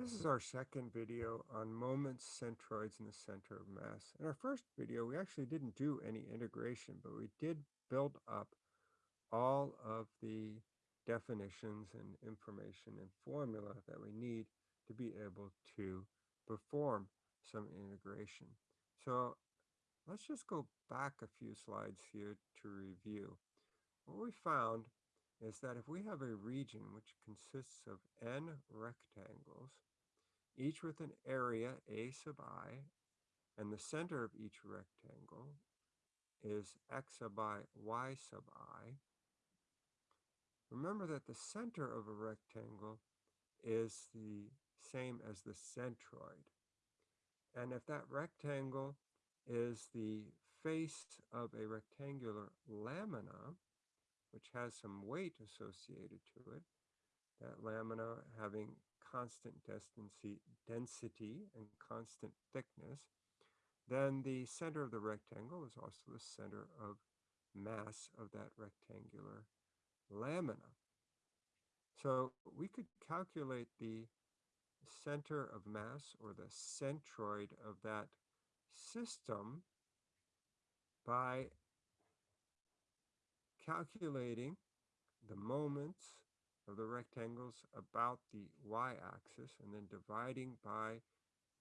This is our second video on moments, centroids, and the center of mass. In our first video, we actually didn't do any integration, but we did build up all of the definitions and information and formula that we need to be able to perform some integration. So let's just go back a few slides here to review. What we found is that if we have a region which consists of n rectangles, each with an area a sub i, and the center of each rectangle is x sub i, y sub i, remember that the center of a rectangle is the same as the centroid. And if that rectangle is the face of a rectangular lamina, which has some weight associated to it, that lamina having constant density, and constant thickness, then the center of the rectangle is also the center of mass of that rectangular lamina. So we could calculate the center of mass or the centroid of that system by calculating the moments of the rectangles about the y-axis and then dividing by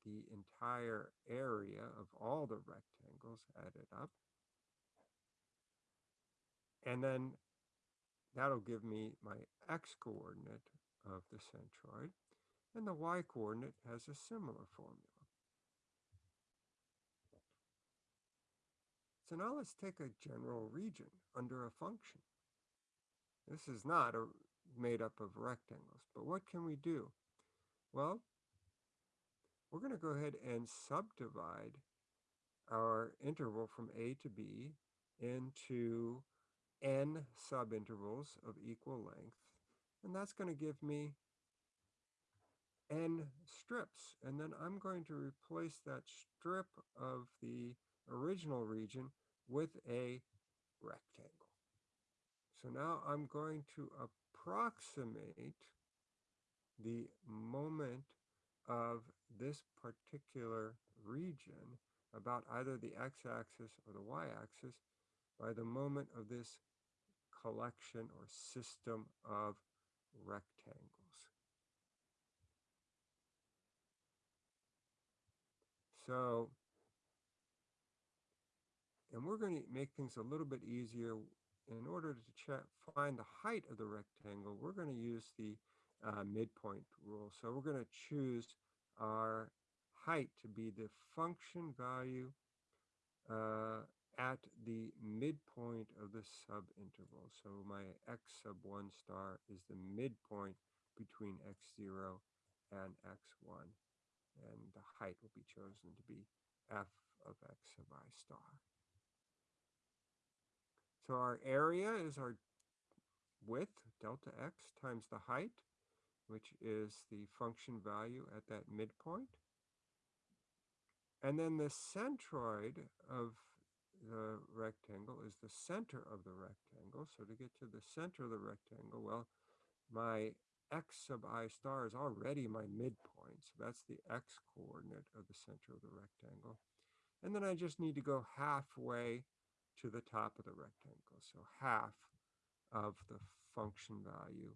the entire area of all the rectangles added up. And then that'll give me my x-coordinate of the centroid, and the y-coordinate has a similar formula. So now let's take a general region under a function. This is not a made up of rectangles. But what can we do? Well, we're going to go ahead and subdivide our interval from A to B into n subintervals of equal length. And that's going to give me n strips. And then I'm going to replace that strip of the original region with a rectangle. So now I'm going to approximate the moment of this particular region about either the x-axis or the y-axis by the moment of this collection or system of rectangles. So, and we're going to make things a little bit easier in order to find the height of the rectangle, we're going to use the uh, midpoint rule. So we're going to choose our height to be the function value uh, at the midpoint of the subinterval. So my x sub 1 star is the midpoint between x0 and x1. And the height will be chosen to be f of x sub i star. So our area is our width, delta x, times the height, which is the function value at that midpoint. And then the centroid of the rectangle is the center of the rectangle. So to get to the center of the rectangle, well, my x sub i star is already my midpoint. So that's the x coordinate of the center of the rectangle. And then I just need to go halfway to the top of the rectangle. So half of the function value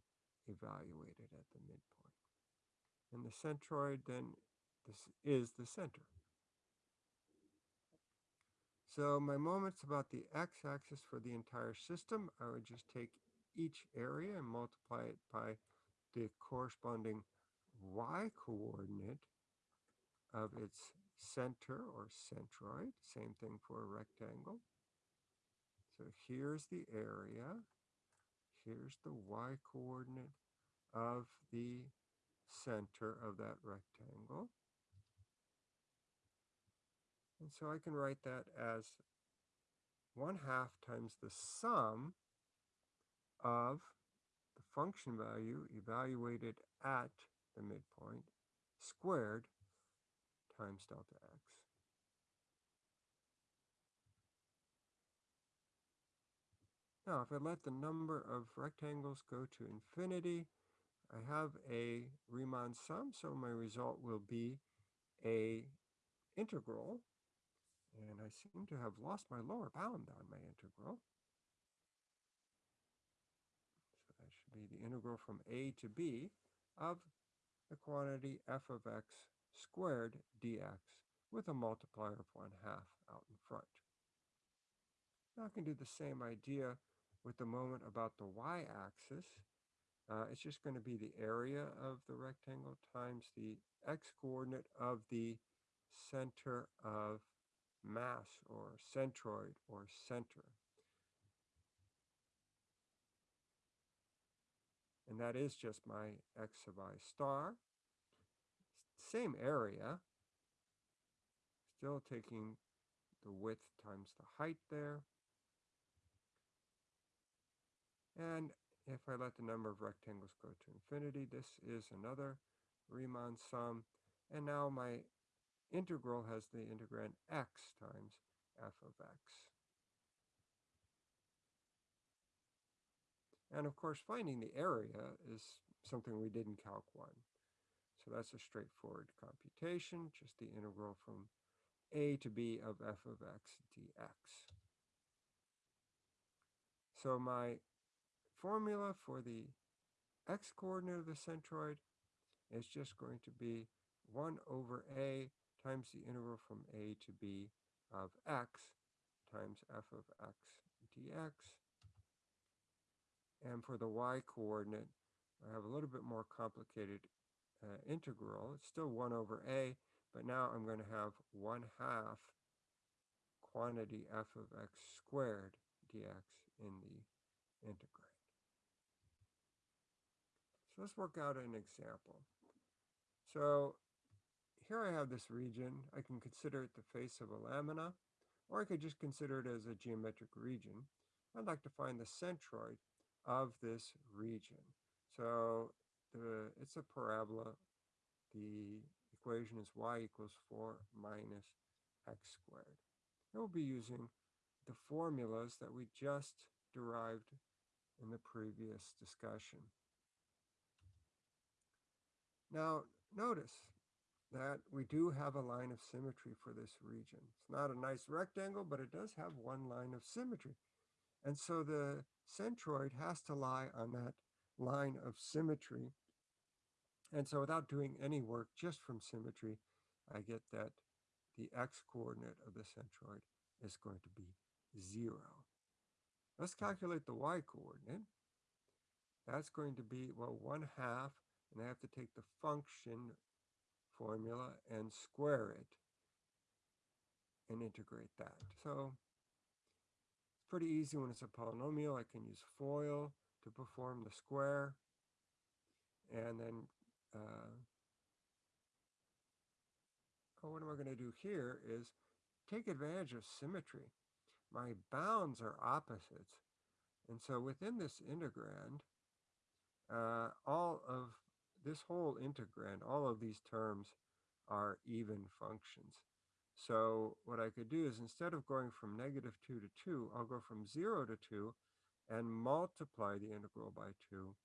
evaluated at the midpoint. And the centroid then this is the center. So my moments about the x-axis for the entire system, I would just take each area and multiply it by the corresponding y-coordinate of its center or centroid. Same thing for a rectangle. So here's the area. Here's the y coordinate of the center of that rectangle. And so I can write that as 1 half times the sum of the function value evaluated at the midpoint squared times delta x. Now, if I let the number of rectangles go to infinity, I have a Riemann sum, so my result will be a integral. And I seem to have lost my lower bound on my integral. So that should be the integral from a to b of the quantity f of x squared dx with a multiplier of 1 half out in front. Now I can do the same idea with the moment about the y-axis. Uh, it's just going to be the area of the rectangle times the x-coordinate of the center of mass or centroid or center. And that is just my x of i star. Same area, still taking the width times the height there. And if I let the number of rectangles go to infinity, this is another Riemann sum. And now my integral has the integrand x times f of x. And of course, finding the area is something we did in Calc 1. So that's a straightforward computation, just the integral from a to b of f of x dx. So my formula for the x-coordinate of the centroid is just going to be 1 over a times the integral from a to b of x times f of x dx. And for the y-coordinate, I have a little bit more complicated uh, integral. It's still 1 over a, but now I'm going to have 1 half quantity f of x squared dx in the integrand. So let's work out an example. So here I have this region. I can consider it the face of a lamina, or I could just consider it as a geometric region. I'd like to find the centroid of this region. So the, it's a parabola. The equation is y equals 4 minus x squared. And we'll be using the formulas that we just derived in the previous discussion. Now, notice that we do have a line of symmetry for this region. It's not a nice rectangle, but it does have one line of symmetry. And so the centroid has to lie on that line of symmetry. And so without doing any work just from symmetry, I get that the x-coordinate of the centroid is going to be 0. Let's calculate the y-coordinate. That's going to be, well, 1 half, and I have to take the function formula and square it and integrate that. So it's pretty easy when it's a polynomial. I can use FOIL to perform the square and then uh, oh, what am I going to do here is take advantage of symmetry. My bounds are opposites. And so within this integrand, uh, all of this whole integrand, all of these terms are even functions. So what I could do is instead of going from negative 2 to 2, I'll go from 0 to 2 and multiply the integral by 2.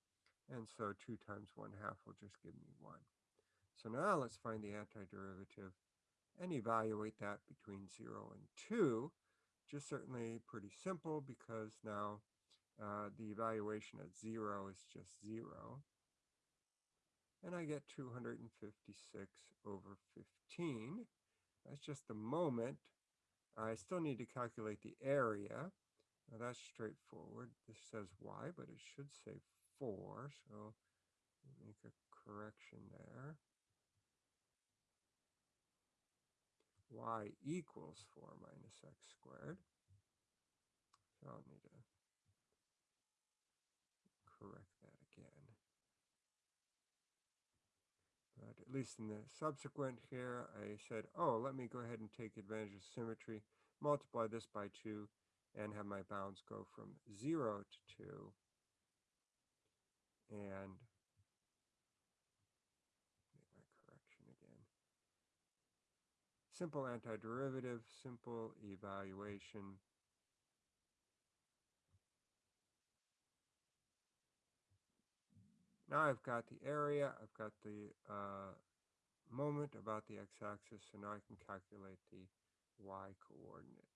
And so 2 times 1 half will just give me 1. So now let's find the antiderivative and evaluate that between 0 and 2. Just certainly pretty simple because now uh, the evaluation at 0 is just 0 and I get 256 over 15. That's just the moment. I still need to calculate the area. Now that's straightforward. This says y, but it should say 4, so make a correction there. y equals 4 minus x squared. So I'll need to correct at least in the subsequent here, I said, oh, let me go ahead and take advantage of symmetry, multiply this by 2, and have my bounds go from 0 to 2. And make my correction again. Simple antiderivative, simple evaluation. Now I've got the area, I've got the uh, moment about the x-axis, so now I can calculate the y coordinate.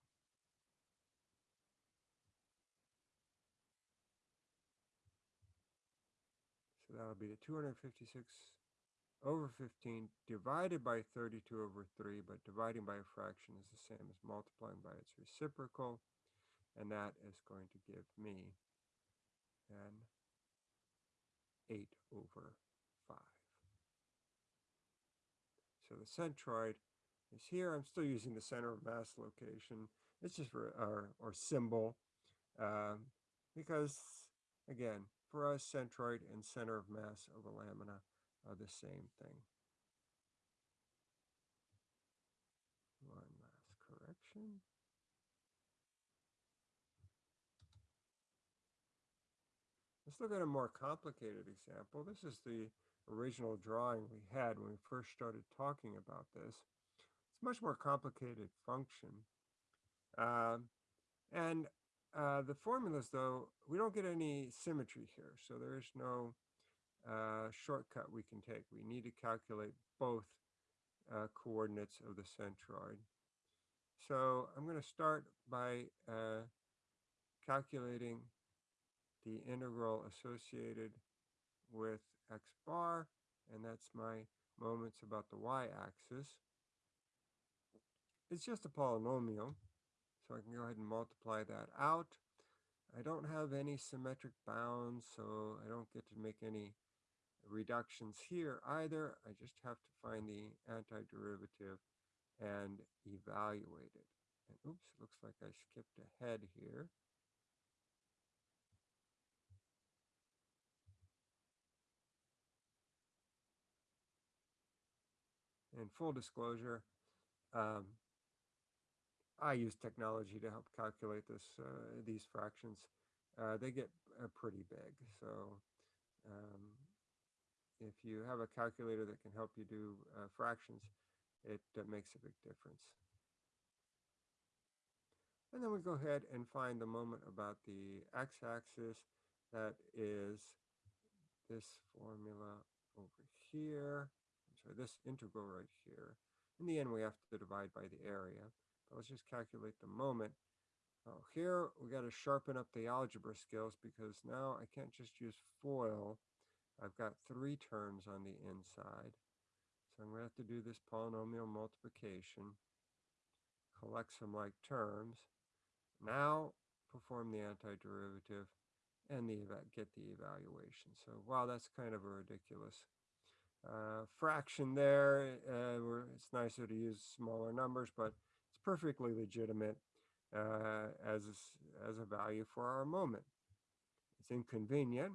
So that'll be the 256 over 15 divided by 32 over 3, but dividing by a fraction is the same as multiplying by its reciprocal, and that is going to give me 8 over 5. So the centroid is here. I'm still using the center of mass location. It's just for our or symbol um, because, again, for us, centroid and center of mass of a lamina are the same thing. One last correction. Let's look at a more complicated example. This is the original drawing we had when we first started talking about this. It's a much more complicated function. Um, and uh, the formulas, though, we don't get any symmetry here. So there is no uh, shortcut we can take. We need to calculate both uh, coordinates of the centroid. So I'm going to start by uh, calculating the integral associated with x bar, and that's my moments about the y-axis. It's just a polynomial, so I can go ahead and multiply that out. I don't have any symmetric bounds, so I don't get to make any reductions here either. I just have to find the antiderivative and evaluate it. And oops, looks like I skipped ahead here. In full disclosure, um, I use technology to help calculate this uh, these fractions. Uh, they get uh, pretty big, so um, if you have a calculator that can help you do uh, fractions, it uh, makes a big difference. And then we go ahead and find the moment about the x-axis that is this formula over here sorry, this integral right here. In the end, we have to divide by the area. But let's just calculate the moment. Oh, here we got to sharpen up the algebra skills because now I can't just use FOIL. I've got three terms on the inside. So I'm going to have to do this polynomial multiplication, collect some like terms. Now perform the antiderivative and the get the evaluation. So wow, that's kind of a ridiculous uh, fraction there. Uh, it's nicer to use smaller numbers, but it's perfectly legitimate uh, as, as a value for our moment. It's inconvenient,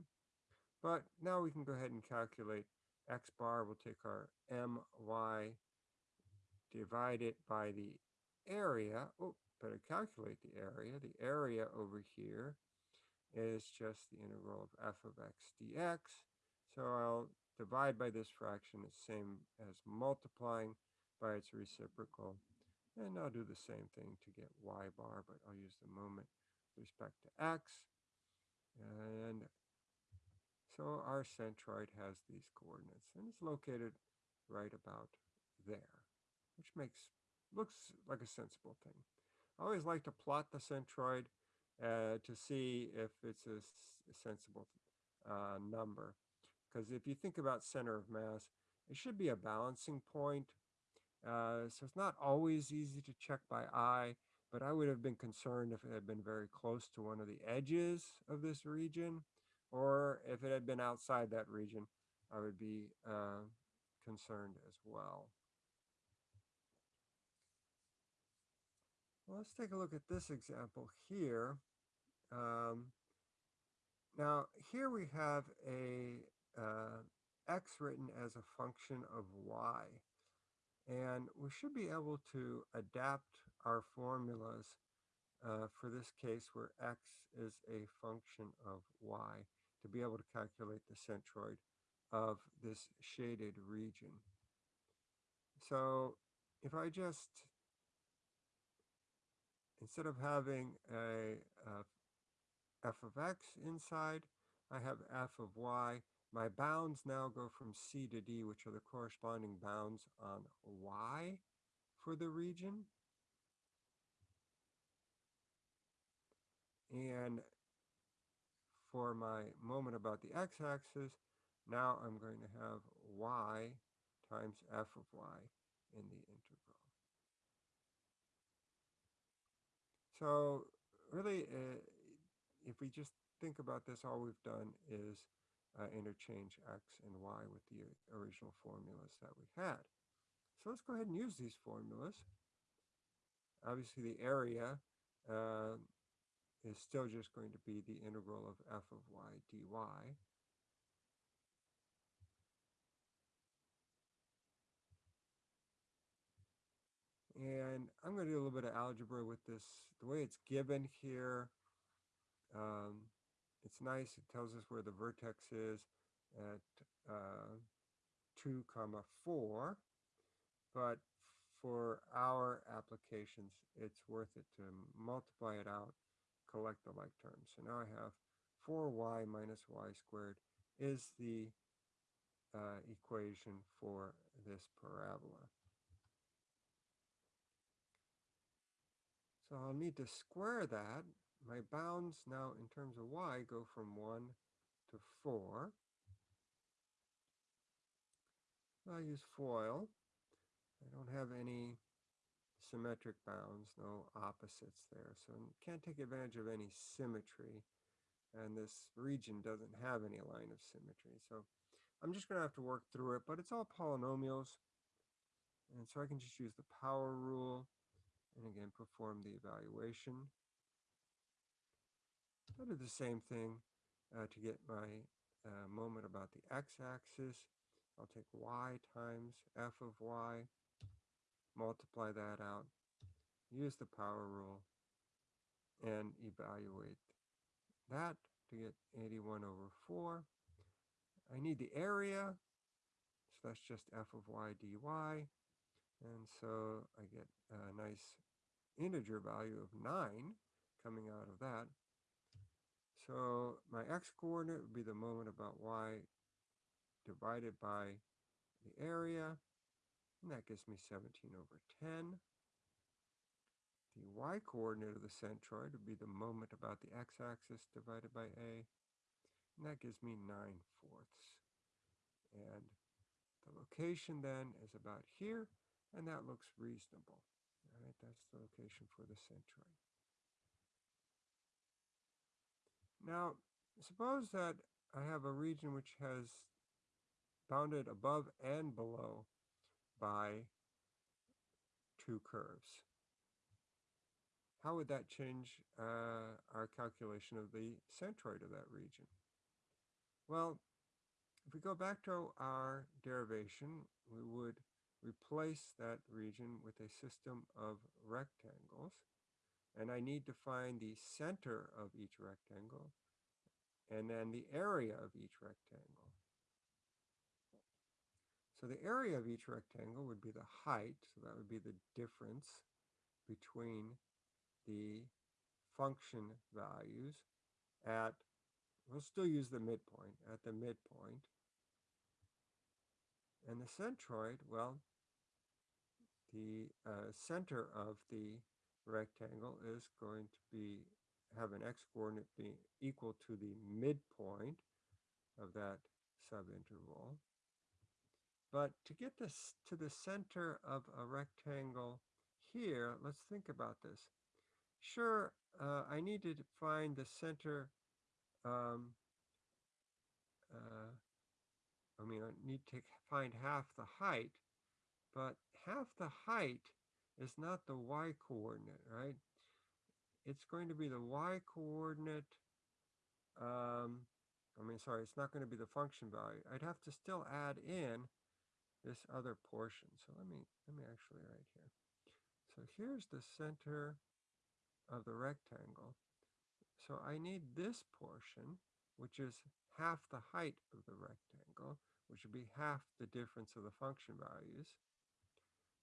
but now we can go ahead and calculate x bar. We'll take our my, divide it by the area. Oh, better calculate the area. The area over here is just the integral of f of x dx. So I'll divide by this fraction is same as multiplying by its reciprocal. And I'll do the same thing to get y bar, but I'll use the moment with respect to x. And so our centroid has these coordinates, and it's located right about there, which makes looks like a sensible thing. I always like to plot the centroid uh, to see if it's a, a sensible uh, number. Because if you think about center of mass, it should be a balancing point. Uh, so it's not always easy to check by eye, but I would have been concerned if it had been very close to one of the edges of this region, or if it had been outside that region, I would be uh, concerned as well. well. Let's take a look at this example here. Um, now, here we have a uh, x written as a function of y. And we should be able to adapt our formulas uh, for this case where x is a function of y to be able to calculate the centroid of this shaded region. So if I just, instead of having a, a f of x inside, I have f of y My bounds now go from C to D, which are the corresponding bounds on Y for the region. And for my moment about the x-axis, now I'm going to have y times f of y in the integral. So really, uh, if we just think about this, all we've done is uh, interchange x and y with the original formulas that we had. So let's go ahead and use these formulas. Obviously, the area uh, is still just going to be the integral of f of y dy. And I'm going to do a little bit of algebra with this. The way it's given here, um, it's nice. It tells us where the vertex is at uh, 2 comma 4. But for our applications, it's worth it to multiply it out, collect the like terms. So now I have 4y minus y squared is the uh, equation for this parabola. So I'll need to square that. My bounds now in terms of y go from 1 to 4. I'll use FOIL. I don't have any symmetric bounds, no opposites there. So can't take advantage of any symmetry. And this region doesn't have any line of symmetry. So I'm just going to have to work through it, but it's all polynomials. And so I can just use the power rule and again perform the evaluation. I do the same thing uh, to get my uh, moment about the x-axis. I'll take y times f of y, multiply that out, use the power rule, and evaluate that to get 81 over 4. I need the area, so that's just f of y dy. And so I get a nice integer value of 9 coming out of that. So my x-coordinate would be the moment about y divided by the area, and that gives me 17 over 10. The y-coordinate of the centroid would be the moment about the x-axis divided by a, and that gives me 9 fourths. And the location then is about here, and that looks reasonable. All right, that's the location for the centroid. Now, suppose that I have a region which has bounded above and below by two curves. How would that change uh, our calculation of the centroid of that region? Well, if we go back to our derivation, we would replace that region with a system of rectangles. And I need to find the center of each rectangle and then the area of each rectangle. So the area of each rectangle would be the height, so that would be the difference between the function values at, we'll still use the midpoint, at the midpoint. And the centroid, well, the uh, center of the rectangle is going to be have an x-coordinate being equal to the midpoint of that subinterval. But to get this to the center of a rectangle here, let's think about this. Sure, uh, I need to find the center um, uh, I mean, I need to find half the height, but half the height is not the y-coordinate, right? It's going to be the y-coordinate, um, I mean, sorry, it's not going to be the function value. I'd have to still add in this other portion. So let me, let me actually write here. So here's the center of the rectangle. So I need this portion, which is half the height of the rectangle, which would be half the difference of the function values.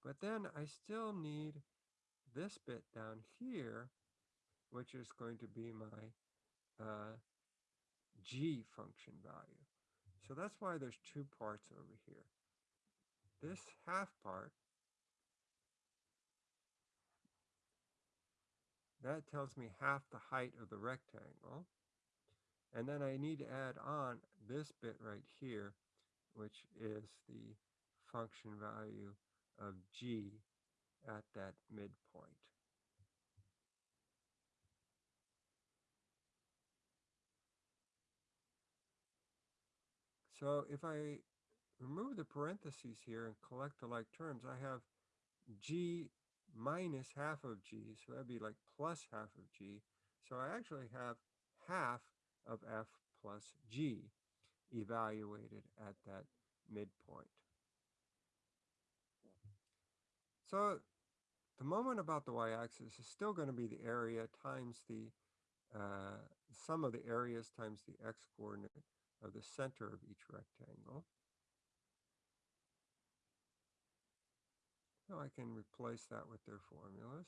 But then I still need this bit down here, which is going to be my uh, g function value. So that's why there's two parts over here. This half part, that tells me half the height of the rectangle. And then I need to add on this bit right here, which is the function value of g at that midpoint. So if I remove the parentheses here and collect the like terms, I have g minus half of g, so that'd be like plus half of g. So I actually have half of f plus g evaluated at that midpoint. So the moment about the y-axis is still going to be the area times the uh, sum of the areas times the x-coordinate of the center of each rectangle. Now I can replace that with their formulas.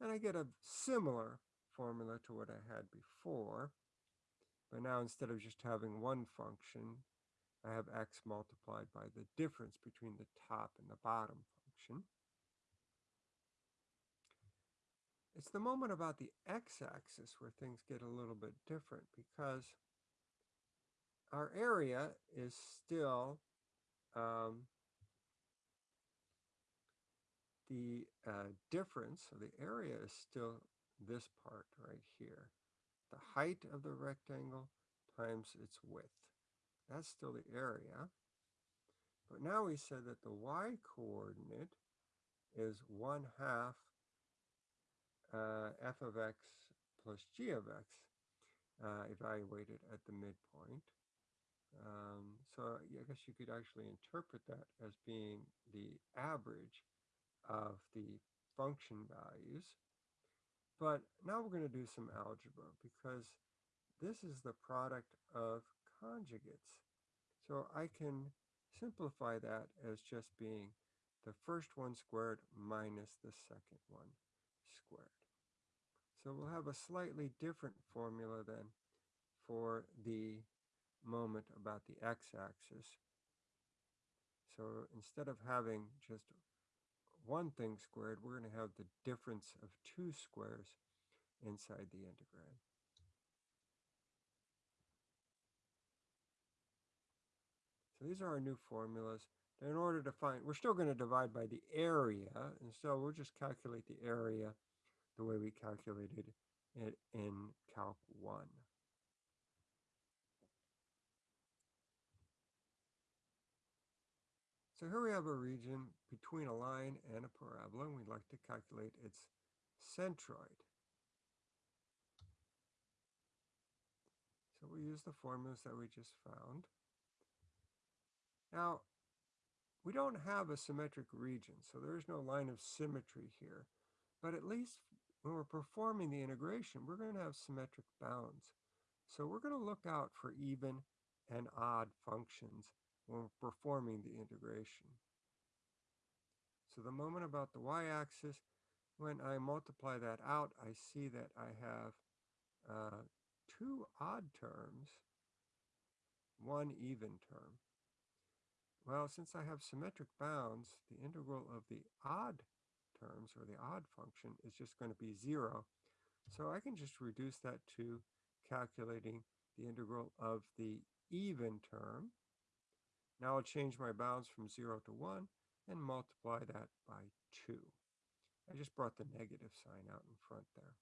And I get a similar formula to what I had before. But now instead of just having one function, I have x multiplied by the difference between the top and the bottom function. It's the moment about the x-axis where things get a little bit different because our area is still um, the uh, difference, so the area is still this part right here. The height of the rectangle times its width. That's still the area. But now we said that the y-coordinate is 1 half f of x plus g of x uh, evaluated at the midpoint. Um, so I guess you could actually interpret that as being the average of the function values. But now we're going to do some algebra because this is the product of conjugates. So I can simplify that as just being the first one squared minus the second one squared. So we'll have a slightly different formula then for the moment about the x-axis. So instead of having just one thing squared, we're going to have the difference of two squares inside the integrand. So these are our new formulas. in order to find, we're still going to divide by the area, and so we'll just calculate the area the way we calculated it in Calc 1. So here we have a region between a line and a parabola, and we'd like to calculate its centroid. So we use the formulas that we just found. Now, we don't have a symmetric region, so there is no line of symmetry here. But at least when we're performing the integration, we're going to have symmetric bounds. So we're going to look out for even and odd functions when we're performing the integration. So the moment about the y-axis, when I multiply that out, I see that I have uh, two odd terms, one even term. Well, since I have symmetric bounds, the integral of the odd terms, or the odd function, is just going to be 0. So I can just reduce that to calculating the integral of the even term. Now I'll change my bounds from 0 to 1 and multiply that by 2. I just brought the negative sign out in front there.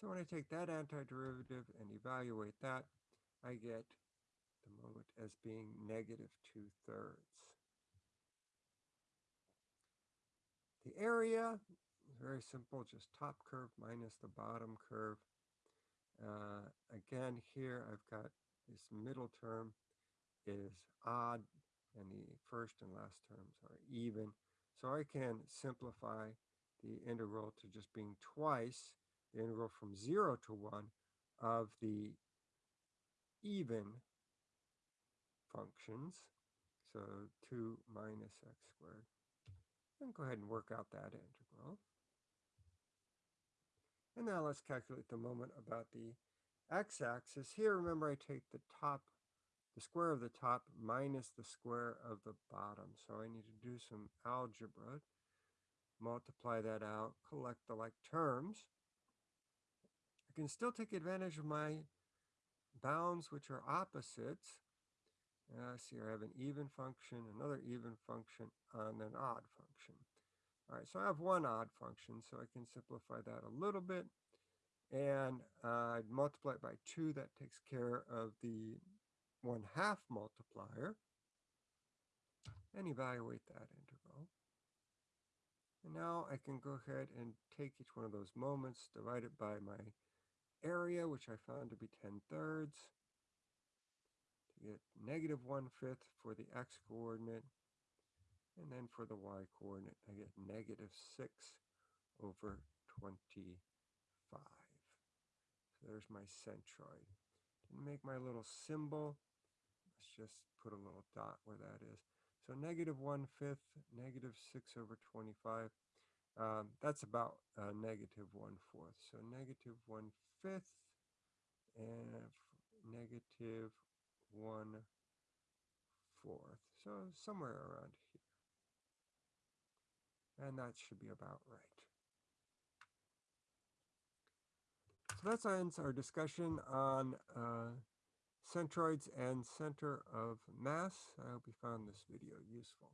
So when I take that antiderivative and evaluate that, I get the moment as being negative 2 thirds. The area very simple, just top curve minus the bottom curve. Uh, again, here I've got this middle term is odd and the first and last terms are even. So I can simplify the integral to just being twice the integral from 0 to 1 of the even functions. So 2 minus x squared. And go ahead and work out that integral. And now let's calculate the moment about the x-axis. Here, remember, I take the top the square of the top minus the square of the bottom. So I need to do some algebra, multiply that out, collect the like terms. I can still take advantage of my bounds, which are opposites. Uh, see, I have an even function, another even function, and an odd function. All right, so I have one odd function, so I can simplify that a little bit. And uh, I'd multiply it by 2. That takes care of the 1 half multiplier. And evaluate that integral. And now I can go ahead and take each one of those moments, divide it by my area, which I found to be 10 thirds, get negative 1 fifth for the x coordinate, and then for the y coordinate, I get negative 6 over 25. So there's my centroid. Didn't make my little symbol. Let's just put a little dot where that is. So negative 1 fifth, negative 6 over 25. Um, that's about uh, negative 1 fourth. So negative 1 fifth and negative 1 fourth. So somewhere around here. And that should be about right. So that ends our discussion on uh, centroids and center of mass. I hope you found this video useful.